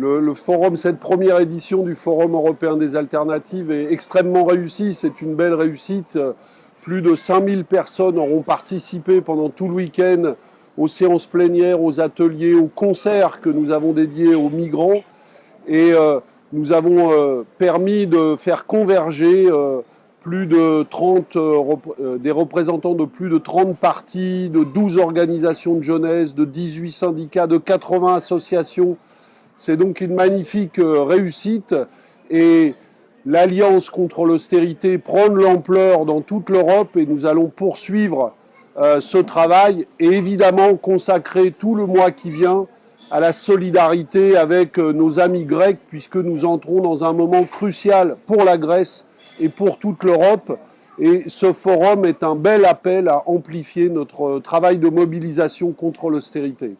le, forum, cette première édition du Forum européen des alternatives est extrêmement réussie. C'est une belle réussite. Plus de 5000 personnes auront participé pendant tout le week-end aux séances plénières, aux ateliers, aux concerts que nous avons dédiés aux migrants. Et euh, nous avons euh, permis de faire converger euh, plus de 30, des représentants de plus de 30 partis, de 12 organisations de jeunesse, de 18 syndicats, de 80 associations. C'est donc une magnifique réussite et l'alliance contre l'austérité prend de l'ampleur dans toute l'Europe et nous allons poursuivre euh, ce travail et évidemment consacrer tout le mois qui vient à la solidarité avec euh, nos amis grecs puisque nous entrons dans un moment crucial pour la Grèce et pour toute l'Europe. Et ce forum est un bel appel à amplifier notre travail de mobilisation contre l'austérité.